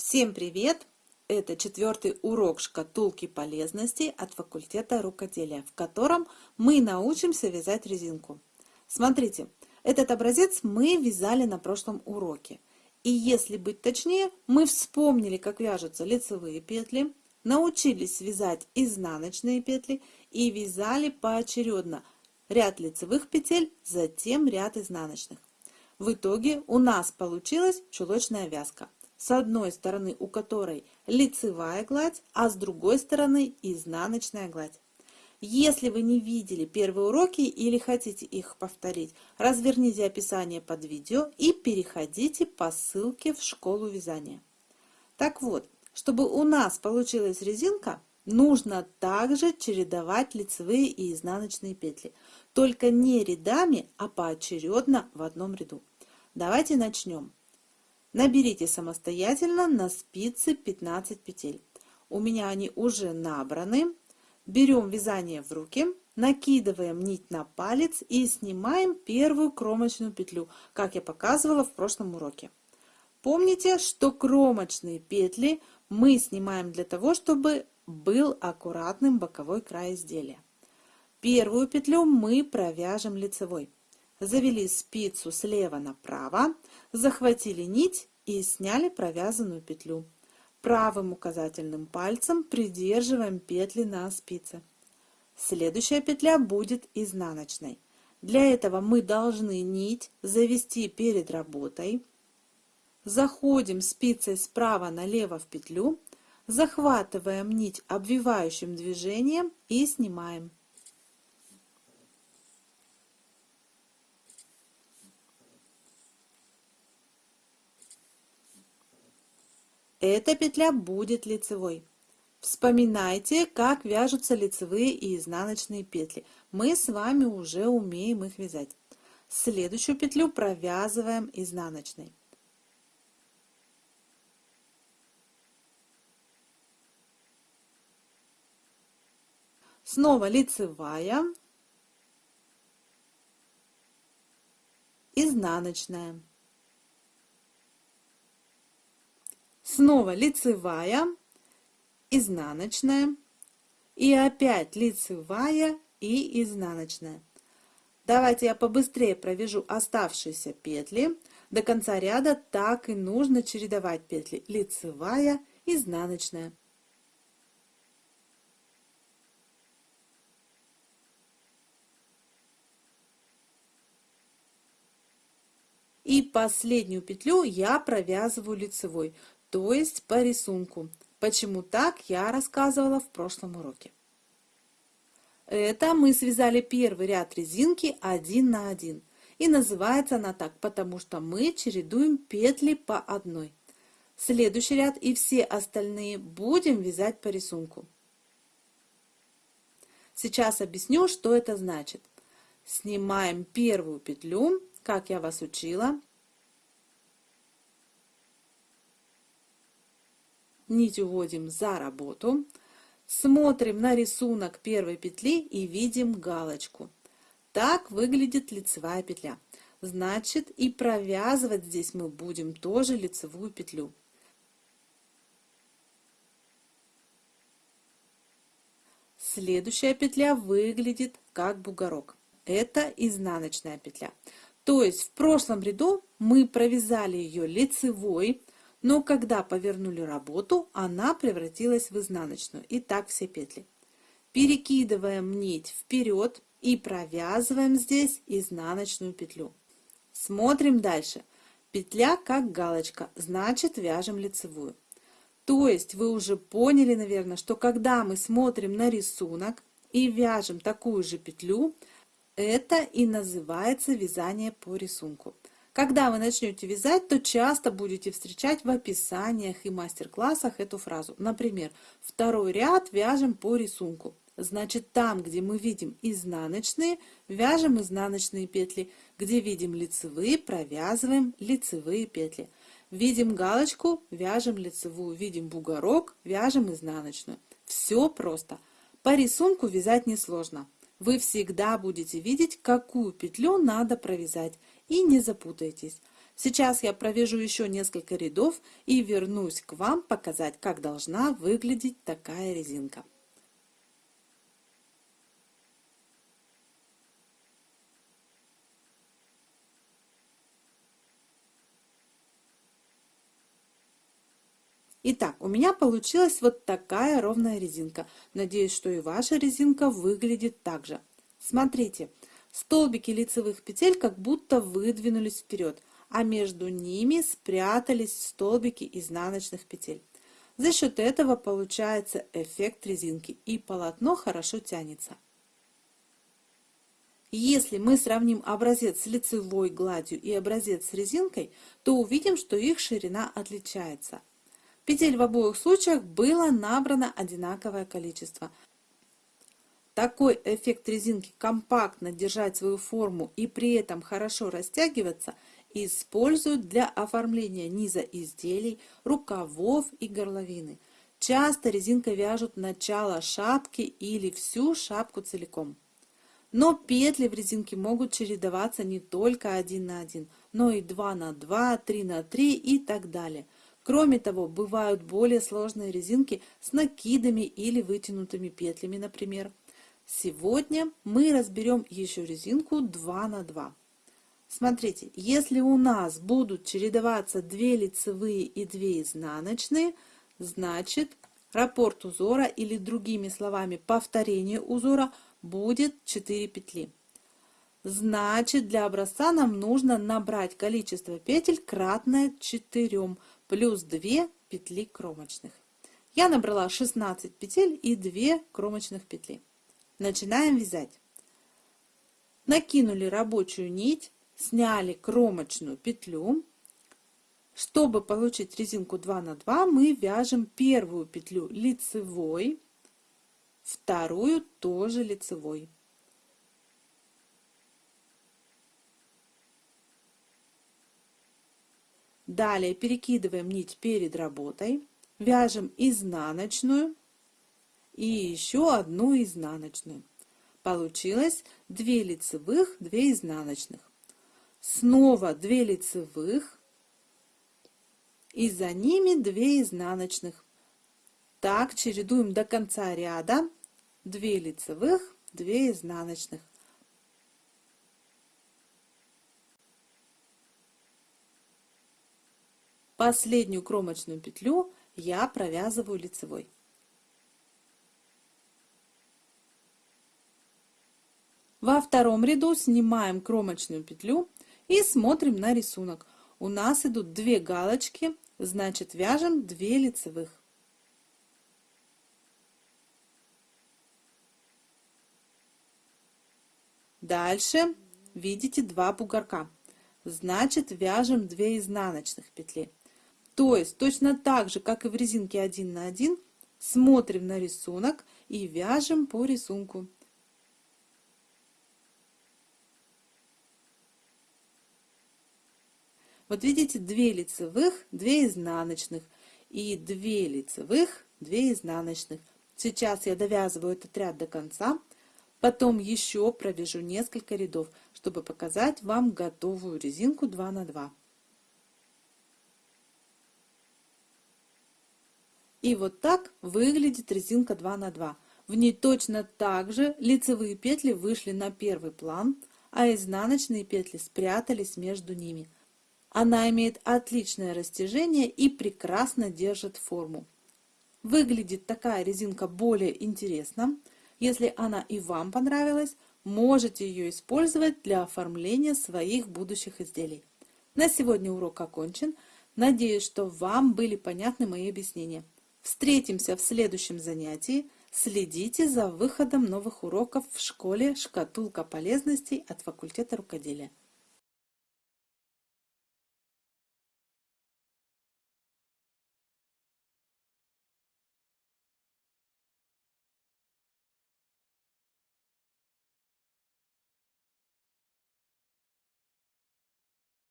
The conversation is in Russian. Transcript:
Всем привет! Это четвертый урок шкатулки полезностей от факультета рукоделия, в котором мы научимся вязать резинку. Смотрите, этот образец мы вязали на прошлом уроке. И если быть точнее, мы вспомнили, как вяжутся лицевые петли, научились вязать изнаночные петли и вязали поочередно ряд лицевых петель, затем ряд изнаночных. В итоге у нас получилась чулочная вязка с одной стороны у которой лицевая гладь, а с другой стороны изнаночная гладь. Если вы не видели первые уроки или хотите их повторить, разверните описание под видео и переходите по ссылке в школу вязания. Так вот, чтобы у нас получилась резинка, нужно также чередовать лицевые и изнаночные петли. Только не рядами, а поочередно в одном ряду. Давайте начнем. Наберите самостоятельно на спицы 15 петель. У меня они уже набраны. Берем вязание в руки, накидываем нить на палец и снимаем первую кромочную петлю, как я показывала в прошлом уроке. Помните, что кромочные петли мы снимаем для того, чтобы был аккуратным боковой край изделия. Первую петлю мы провяжем лицевой. Завели спицу слева направо, захватили нить и сняли провязанную петлю. Правым указательным пальцем придерживаем петли на спице. Следующая петля будет изнаночной. Для этого мы должны нить завести перед работой. Заходим спицей справа налево в петлю, захватываем нить обвивающим движением и снимаем. Эта петля будет лицевой. Вспоминайте, как вяжутся лицевые и изнаночные петли. Мы с вами уже умеем их вязать. Следующую петлю провязываем изнаночной. Снова лицевая, изнаночная. Снова лицевая, изнаночная и опять лицевая и изнаночная. Давайте я побыстрее провяжу оставшиеся петли. До конца ряда так и нужно чередовать петли лицевая, изнаночная. И последнюю петлю я провязываю лицевой то есть по рисунку. Почему так, я рассказывала в прошлом уроке. Это мы связали первый ряд резинки один на один. И называется она так, потому что мы чередуем петли по одной. Следующий ряд и все остальные будем вязать по рисунку. Сейчас объясню, что это значит. Снимаем первую петлю, как я вас учила, нить уводим за работу, смотрим на рисунок первой петли и видим галочку. Так выглядит лицевая петля. Значит, и провязывать здесь мы будем тоже лицевую петлю. Следующая петля выглядит как бугорок. Это изнаночная петля. То есть в прошлом ряду мы провязали ее лицевой, но когда повернули работу, она превратилась в изнаночную. И так все петли. Перекидываем нить вперед и провязываем здесь изнаночную петлю. Смотрим дальше. Петля как галочка, значит вяжем лицевую. То есть вы уже поняли, наверное, что когда мы смотрим на рисунок и вяжем такую же петлю, это и называется вязание по рисунку. Когда вы начнете вязать, то часто будете встречать в описаниях и мастер-классах эту фразу. Например, второй ряд вяжем по рисунку. Значит, там, где мы видим изнаночные, вяжем изнаночные петли. Где видим лицевые, провязываем лицевые петли. Видим галочку, вяжем лицевую. Видим бугорок, вяжем изнаночную. Все просто. По рисунку вязать несложно. Вы всегда будете видеть, какую петлю надо провязать и не запутайтесь. Сейчас я провяжу еще несколько рядов и вернусь к вам показать, как должна выглядеть такая резинка. Итак, у меня получилась вот такая ровная резинка. Надеюсь, что и ваша резинка выглядит так же. Смотрите, столбики лицевых петель как будто выдвинулись вперед, а между ними спрятались столбики изнаночных петель. За счет этого получается эффект резинки и полотно хорошо тянется. Если мы сравним образец с лицевой гладью и образец с резинкой, то увидим, что их ширина отличается. Петель в обоих случаях было набрано одинаковое количество. Такой эффект резинки компактно держать свою форму и при этом хорошо растягиваться используют для оформления низа изделий, рукавов и горловины. Часто резинкой вяжут начало шапки или всю шапку целиком. Но петли в резинке могут чередоваться не только один на один, но и 2 на 2, 3 на 3 и так далее – Кроме того, бывают более сложные резинки с накидами или вытянутыми петлями, например. Сегодня мы разберем еще резинку 2 на 2. Смотрите, если у нас будут чередоваться 2 лицевые и 2 изнаночные, значит раппорт узора или другими словами повторение узора будет 4 петли. Значит, для образца нам нужно набрать количество петель кратное 4, плюс 2 петли кромочных. Я набрала 16 петель и 2 кромочных петли. Начинаем вязать. Накинули рабочую нить, сняли кромочную петлю. Чтобы получить резинку 2 на 2, мы вяжем первую петлю лицевой, вторую тоже лицевой. Далее перекидываем нить перед работой, вяжем изнаночную и еще одну изнаночную. Получилось 2 лицевых, 2 изнаночных. Снова 2 лицевых и за ними 2 изнаночных. Так чередуем до конца ряда 2 лицевых, 2 изнаночных. Последнюю кромочную петлю я провязываю лицевой. Во втором ряду снимаем кромочную петлю и смотрим на рисунок. У нас идут две галочки, значит вяжем 2 лицевых. Дальше видите два бугорка, значит вяжем 2 изнаночных петли. То есть точно так же, как и в резинке 1 на 1, смотрим на рисунок и вяжем по рисунку. Вот видите, 2 лицевых, 2 изнаночных и 2 лицевых, 2 изнаночных. Сейчас я довязываю этот ряд до конца, потом еще провяжу несколько рядов, чтобы показать вам готовую резинку 2 на 2. И вот так выглядит резинка 2 на 2. В ней точно так же лицевые петли вышли на первый план, а изнаночные петли спрятались между ними. Она имеет отличное растяжение и прекрасно держит форму. Выглядит такая резинка более интересно. Если она и вам понравилась, можете ее использовать для оформления своих будущих изделий. На сегодня урок окончен. Надеюсь, что вам были понятны мои объяснения. Встретимся в следующем занятии. Следите за выходом новых уроков в школе «Шкатулка полезностей» от факультета рукоделия.